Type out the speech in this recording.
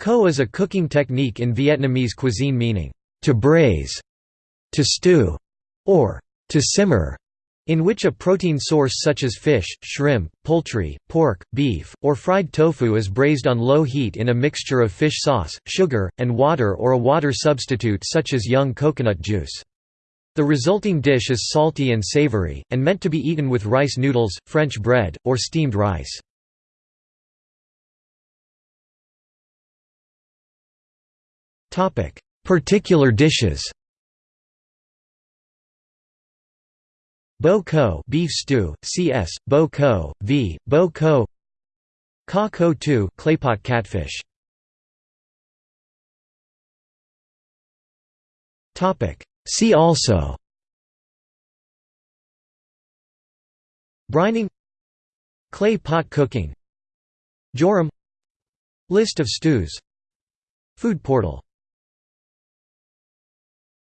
Kho is a cooking technique in Vietnamese cuisine meaning, to braise, to stew, or to simmer, in which a protein source such as fish, shrimp, poultry, pork, beef, or fried tofu is braised on low heat in a mixture of fish sauce, sugar, and water or a water substitute such as young coconut juice. The resulting dish is salty and savory, and meant to be eaten with rice noodles, French bread, or steamed rice. Particular dishes. Bò kho beef stew, cs. Bò kho, v. Bò kho. Cá kho tộ claypot catfish. Topic. See also. Brining. Clay pot cooking. Jorim. List of stews. Food portal